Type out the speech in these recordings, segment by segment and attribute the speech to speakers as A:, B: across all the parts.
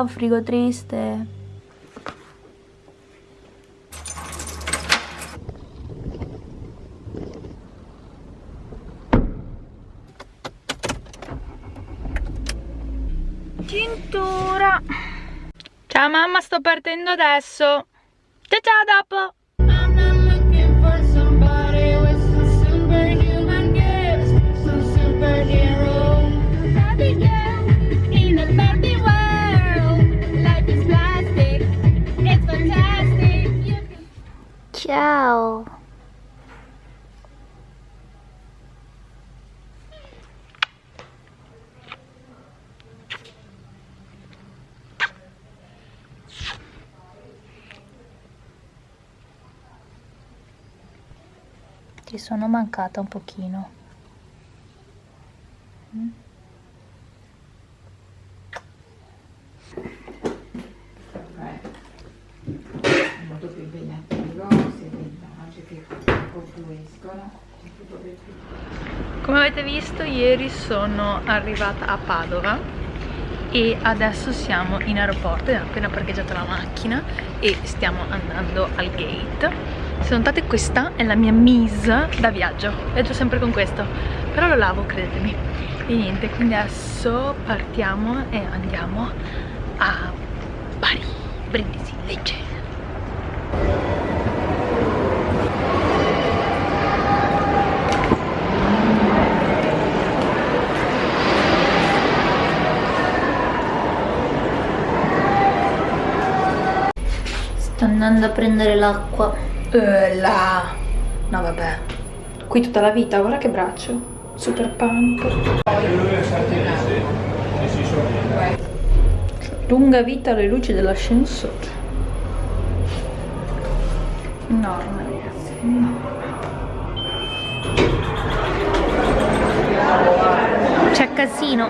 A: Un frigo triste. Cintura. Ciao mamma, sto partendo adesso. Ciao ciao dopo. Sono mancata un pochino. Mm?
B: molto più impegnativo, sia vintage che confluiscono.
A: Come avete visto ieri sono arrivata a Padova e adesso siamo in aeroporto, abbiamo appena parcheggiato la macchina e stiamo andando al gate. Se notate questa è la mia mise da viaggio, viaggio sempre con questo, però lo lavo credetemi. E niente, quindi adesso partiamo e andiamo a Bari, Brindisi, Lecce. Sto andando a prendere l'acqua.
C: Eh, là. No, vabbè. Qui tutta la vita, guarda che braccio. Super punk. Lunga vita alle luci dell'ascensore. Enorme, ragazzi.
A: C'è casino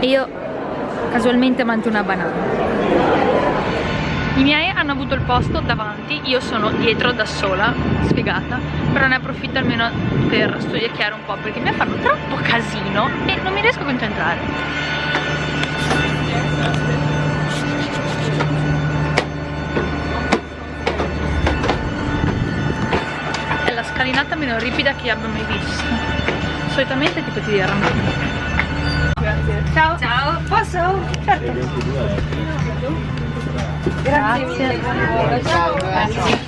A: e io casualmente mangio una banana. I miei hanno avuto il posto davanti, io sono dietro da sola, spiegata, però ne approfitto almeno per studiare un po' perché mi fanno troppo casino e non mi riesco a concentrare. È la scalinata meno ripida che abbia mai visto. Solitamente tipo ti diranno. Grazie. Ciao. Ciao. Posso? Certo. Grazie. Grazie. Ciao. Grazie.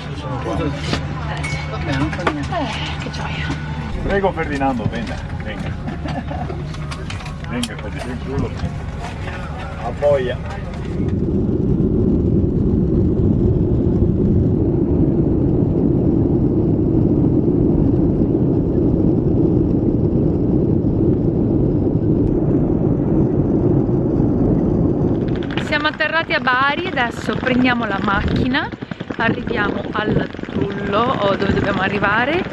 A: Eh, che gioia.
D: Prego Ferdinando, venga, venga. Venga, fate il culo. A boia.
A: Siamo Bari, adesso prendiamo la macchina, arriviamo al Trullo o dove dobbiamo arrivare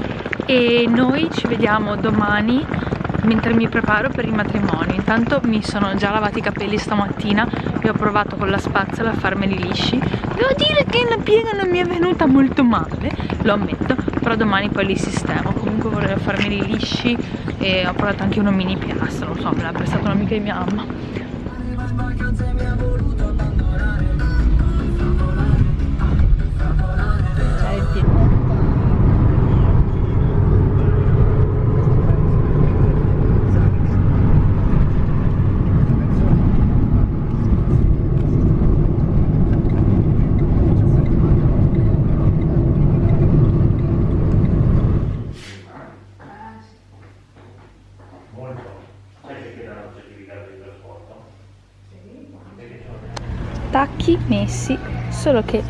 A: e noi ci vediamo domani mentre mi preparo per il matrimonio. Intanto mi sono già lavati i capelli stamattina e ho provato con la spazzola a farmeli lisci. Devo dire che la piega non mi è venuta molto male, lo ammetto, però domani poi li sistemo. Comunque volevo farmeli lisci e ho provato anche uno mini piastro, non so, me l'ha prestato un'amica di mia mamma. Messi solo che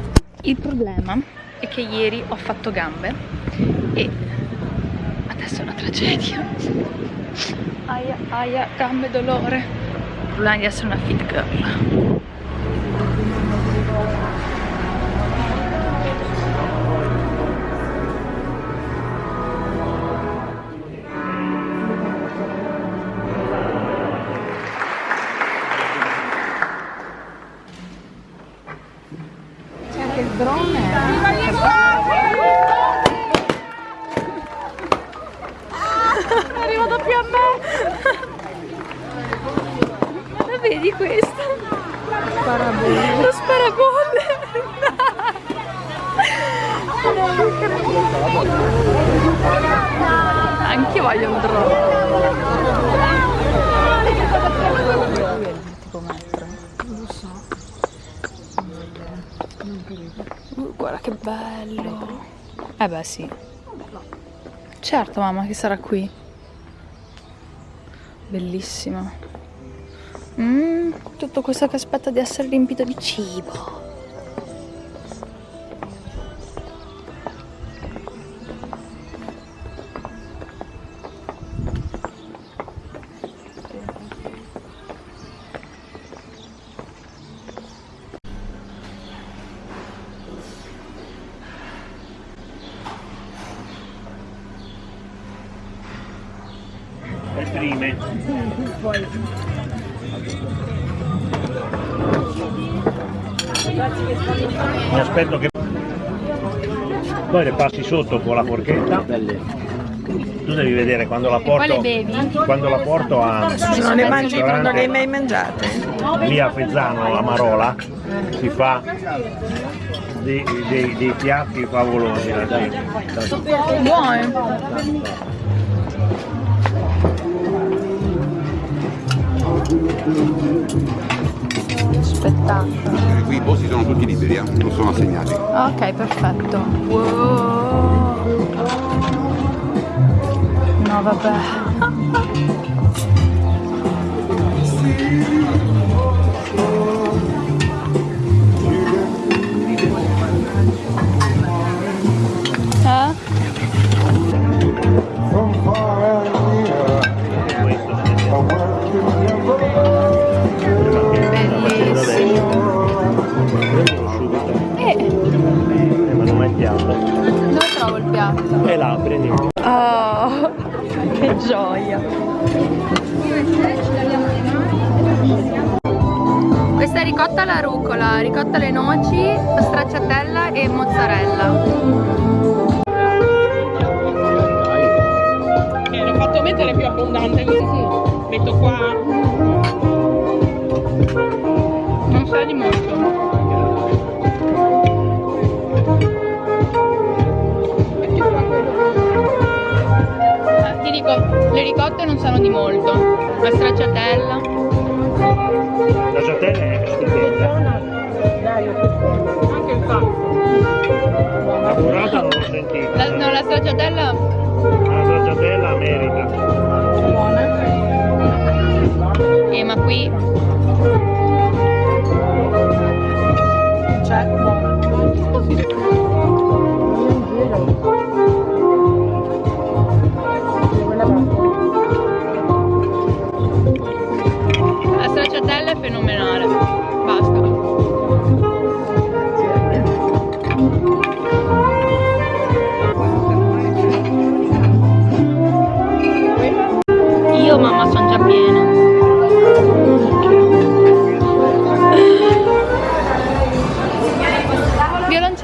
A: il problema è che ieri ho fatto gambe e adesso è una tragedia. Aia aia gambe dolore. È di essere una fit girl che bello. Eh beh sì. Certo mamma che sarà qui. Bellissimo. Mm, tutto questo che aspetta di essere riempito di cibo.
D: Prime. Mi aspetto che poi le passi sotto con la forchetta. Tu devi vedere quando la porto, quando la porto a
B: Non le mangi, non le hai mai mangiate?
D: lì a Fezzano, a Marola, si fa dei, dei- dei piatti favolosi. la
A: Spettacolo.
E: Qui i posti sono tutti liberi, eh, non sono assegnati.
A: Ok, perfetto. Wow. No, vabbè. dove trovo il piatto?
D: E là, prendiamo.
A: Oh, che gioia! Questa è ricotta alla rucola, ricotta alle noci, stracciatella e mozzarella.
F: Eh, l'ho fatto mettere più abbondante così sì. Metto qua.
A: Non sa di molto. Le ricotte non sanno di molto. La stracciatella.
D: La giatella è stupenda.
F: Anche il fatto.
D: La burrata non l'ho sentita.
A: La, no, la stracciatella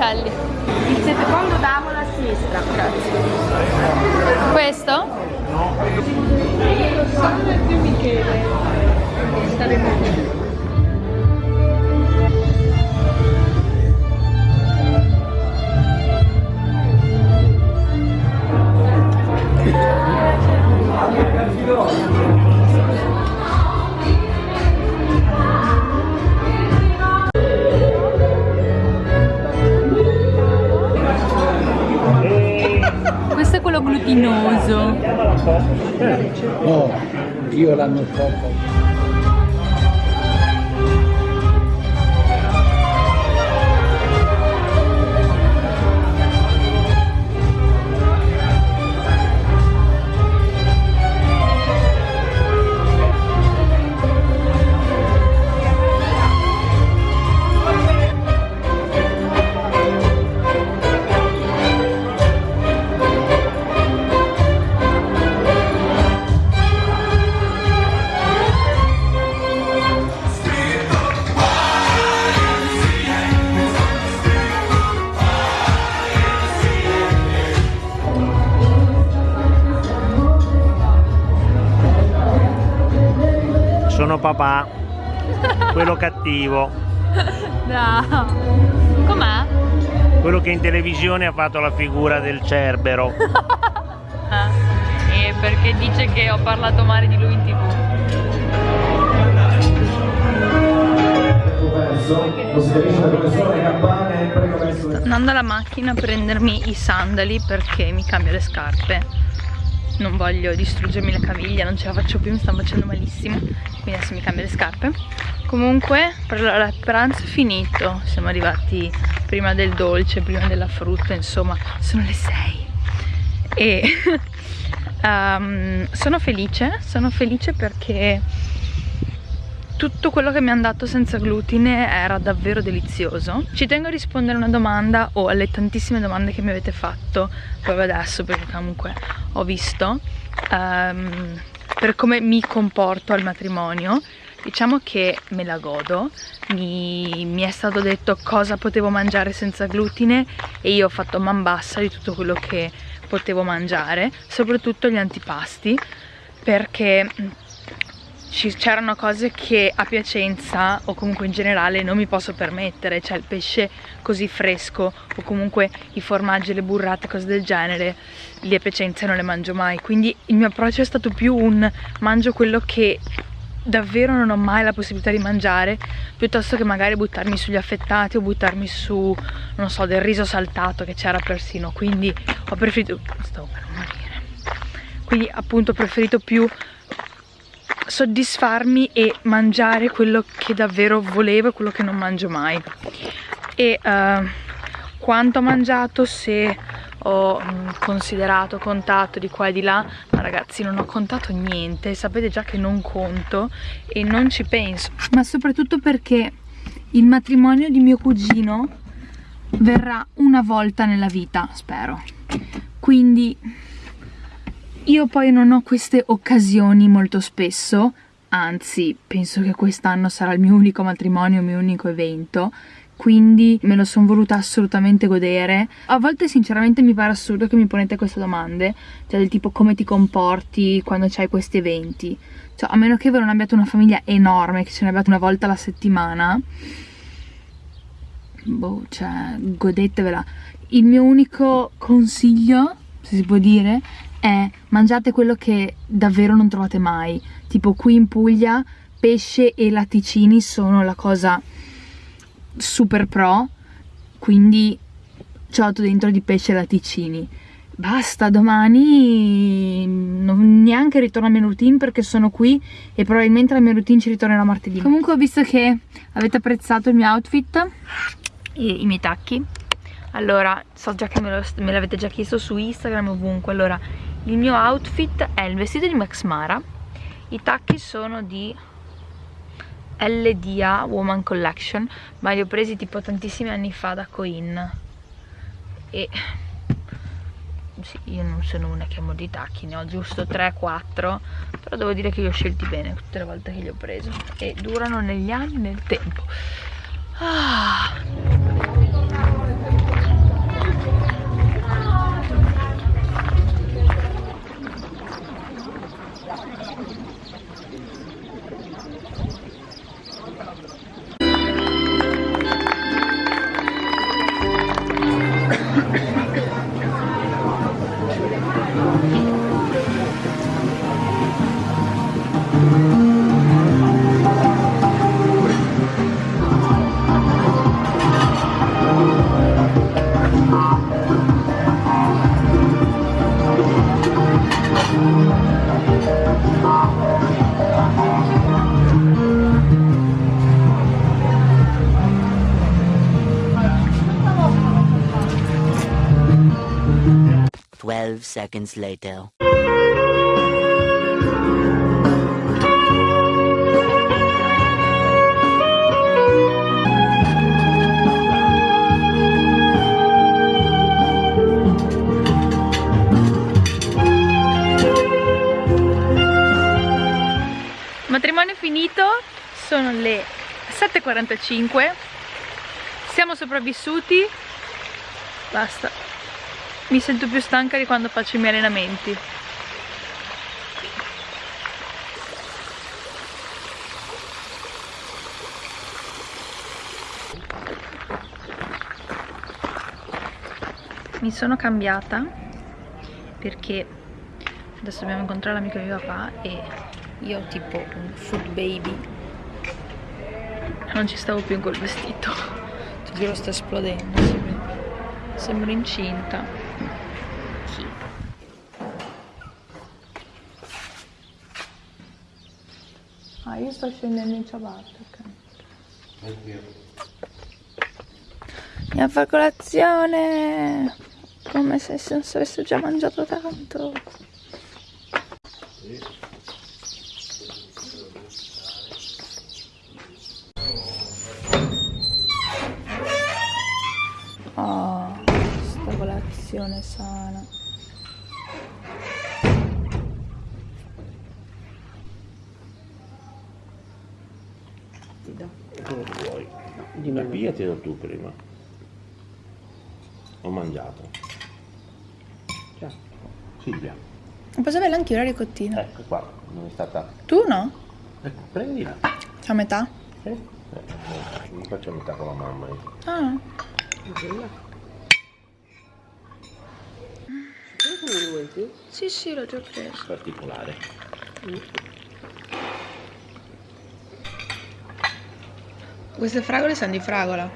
A: Violoncelli.
B: il secondo tavolo a sinistra. Grazie.
A: Questo? Questo è quello glutinoso.
G: No, io l'anno scorso
D: Sono papà. quello cattivo,
A: No. Com'è?
D: quello che in televisione ha fatto la figura del Cerbero.
A: Ah, eh, perché dice che ho parlato male di lui in tv. Sto andando alla macchina a prendermi i sandali perché mi cambio le scarpe. Non voglio distruggermi la caviglia, non ce la faccio più, mi stanno facendo malissimo. Quindi adesso mi cambio le scarpe. Comunque, per il pranzo è finito. Siamo arrivati prima del dolce, prima della frutta, insomma, sono le 6 e ehm, sono felice, sono felice perché tutto quello che mi hanno dato senza glutine era davvero delizioso. Ci tengo a rispondere a una domanda o alle tantissime domande che mi avete fatto proprio adesso perché comunque ho visto ehm, per come mi comporto al matrimonio. Diciamo che me la godo, mi, mi è stato detto cosa potevo mangiare senza glutine e io ho fatto man bassa di tutto quello che potevo mangiare, soprattutto gli antipasti, perché c'erano cose che a Piacenza o comunque in generale non mi posso permettere, cioè il pesce così fresco o comunque i formaggi, le burrate, cose del genere, lì a Piacenza non le mangio mai, quindi il mio approccio è stato più un mangio quello che davvero non ho mai la possibilità di mangiare piuttosto che magari buttarmi sugli affettati o buttarmi su, non so, del riso saltato che c'era persino, quindi ho preferito, stavo per morire, quindi appunto ho preferito più soddisfarmi e mangiare quello che davvero volevo e quello che non mangio mai. E uh, quanto ho mangiato se ho mm, considerato, contato di qua e di là ma ragazzi non ho contato niente sapete già che non conto e non ci penso. Ma soprattutto perché il matrimonio di mio cugino verrà una volta nella vita spero. Quindi io poi non ho queste occasioni molto spesso anzi penso che quest'anno sarà il mio unico matrimonio, il mio unico evento quindi me lo sono voluta assolutamente godere. A volte sinceramente mi pare assurdo che mi ponete queste domande cioè del tipo come ti comporti quando c'hai questi eventi? Cioè a meno che voi non abbiate una famiglia enorme che ce ne abbiate una volta alla settimana boh cioè godetevela. Il mio unico consiglio se si può dire è mangiate quello che davvero non trovate mai. Tipo qui in Puglia pesce e latticini sono la cosa super pro quindi ciotto dentro di pesce e latticini. Basta domani non neanche ritorno alla mia routine perché sono qui e probabilmente la mia routine ci ritornerà martedì. Comunque ho visto che avete apprezzato il mio outfit e i miei tacchi allora so già che me l'avete già chiesto su Instagram ovunque. Allora il mio outfit è il vestito di Max Mara. I tacchi sono di LDA Woman Collection ma li ho presi tipo tantissimi anni fa da Coin. E sì, io non sono una che amo di tacchi ne ho giusto 3-4 però devo dire che li ho scelti bene tutte le volte che li ho preso. E durano negli anni nel tempo. Ah.
H: Twelve seconds later.
A: finito, sono le 7.45, siamo sopravvissuti, basta, mi sento più stanca di quando faccio i miei allenamenti. Mi sono cambiata perché adesso dobbiamo incontrare l'amico di papà e io ho tipo un food baby. Non ci stavo più in quel vestito. Ti giuro sto esplodendo sembro, sembro incinta. Ah io sto scendendo in ciabatte ok. Andiamo a fare colazione. Come se non si avesse già mangiato tanto. Oh,
D: Come vuoi? Ma pigliatelo tu prima. Ho mangiato. Silvia,
A: Posso averla anche io la ricottina?
D: ecco qua, non è stata...
A: Tu no?
D: Ecco, prendila.
A: A metà?
D: Eh? Eh, non faccio metà con la mamma. io.
A: Ah. Sì, sì, l'ho già preso.
D: Particolare.
A: Queste fragole sanno di fragola.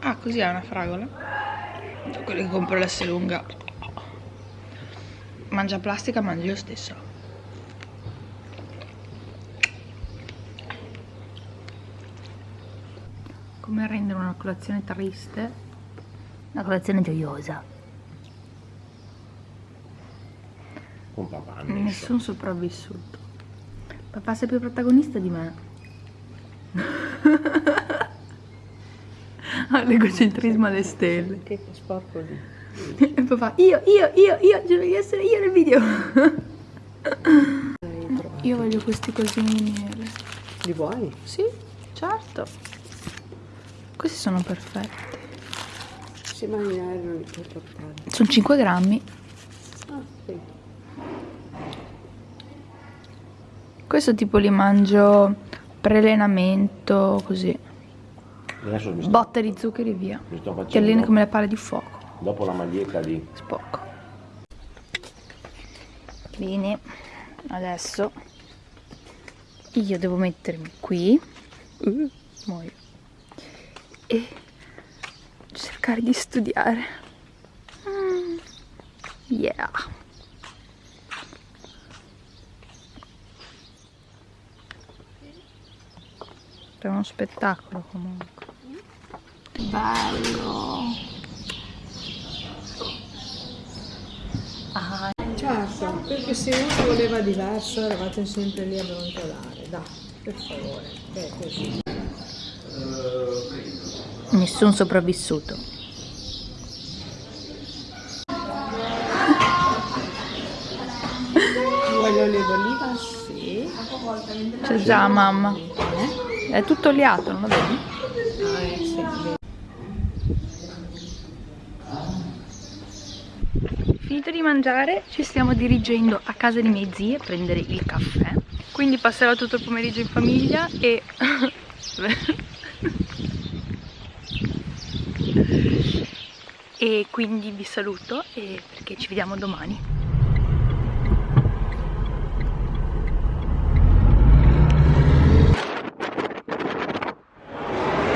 A: Ah, così è una fragola? Quelle che compro l'S lunga. Mangia plastica, mangi lo stesso. Come rendere una colazione triste una colazione gioiosa.
D: Con papà.
A: Nessun sopravvissuto. Papà sei più protagonista di me. l'egocentrismo alle stelle.
B: Che sporco lì.
A: E papà, io, io, io, io, devo essere io nel video. io voglio questi cosini neri.
B: Li vuoi?
A: Sì, certo. Questi sono perfetti.
B: Sì, ma li puoi portare.
A: Sono 5 grammi.
B: Ah, sì.
A: Questo tipo li mangio pre-allenamento, così.
D: Adesso mi sto,
A: Botte di zuccheri via.
D: mi sto facendo,
A: come le palle di fuoco.
D: dopo la maglietta di...
A: Spocco. Bene, adesso io devo mettermi qui uh, muoio. e cercare di studiare. Mm, Yeah. È uno spettacolo comunque. Bello.
B: Certo, perché se uno voleva diverso eravate sempre lì a brontolare. Dai, per favore. È così.
A: Nessun sopravvissuto.
B: Vuoi l'olio d'oliva? Sì.
A: C'è già mamma. È tutto oliato, non lo vedi?
B: Ah, eh, sì.
A: Finito di mangiare, ci stiamo dirigendo a casa di miei zii a prendere il caffè. Quindi passerò tutto il pomeriggio in famiglia e... e quindi vi saluto e perché ci vediamo domani.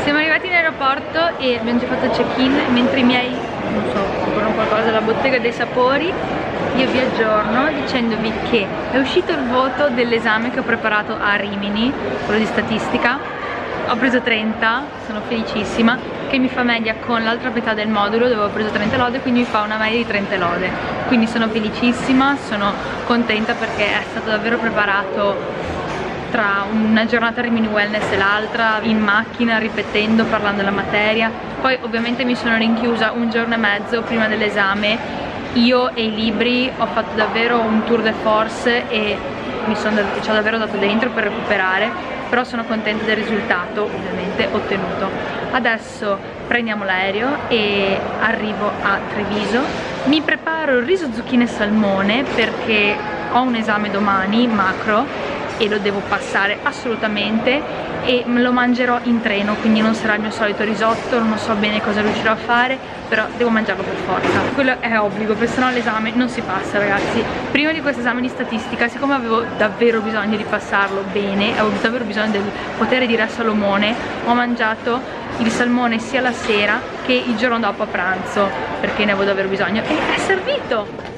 A: Siamo arrivati in aeroporto e abbiamo già fatto il check-in mentre i miei, non so, comprano qualcosa dalla bottega dei sapori io vi aggiorno dicendovi che è uscito il voto dell'esame che ho preparato a Rimini, quello di statistica ho preso 30, sono felicissima che mi fa media con l'altra metà del modulo dove ho preso 30 lode quindi mi fa una media di 30 lode quindi sono felicissima, sono contenta perché è stato davvero preparato tra una giornata Rimini Wellness e l'altra, in macchina, ripetendo, parlando della materia. Poi ovviamente mi sono rinchiusa un giorno e mezzo prima dell'esame. Io e i libri ho fatto davvero un tour de force e mi sono, ci ho davvero dato dentro per recuperare, però sono contenta del risultato ovviamente ottenuto. Adesso prendiamo l'aereo e arrivo a Treviso. Mi preparo il riso zucchine e salmone perché ho un esame domani, macro, e lo devo passare assolutamente e lo mangerò in treno quindi non sarà il mio solito risotto non so bene cosa riuscirò a fare però devo mangiarlo per forza. Quello è obbligo perché sennò l'esame non si passa ragazzi. Prima di questo esame di statistica siccome avevo davvero bisogno di passarlo bene avevo davvero bisogno del potere di Re Salomone ho mangiato il salmone sia la sera che il giorno dopo a pranzo perché ne avevo davvero bisogno. E è servito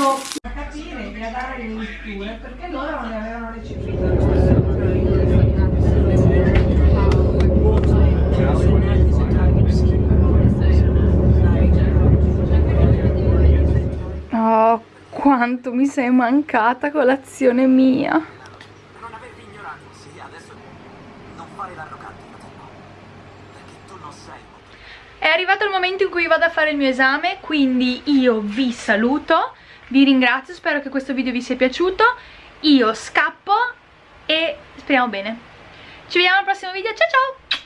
B: capire e a dare le letture perché loro non le avevano recepito.
A: Oh, quanto mi sei mancata colazione mia.
I: Non averti ignorato, sì, adesso non fare l'arrogante, fratello. Perché tu non sei
A: È arrivato il momento in cui vado a fare il mio esame, quindi io vi saluto, vi ringrazio, spero che questo video vi sia piaciuto, io scappo e speriamo bene. Ci vediamo al prossimo video, ciao ciao!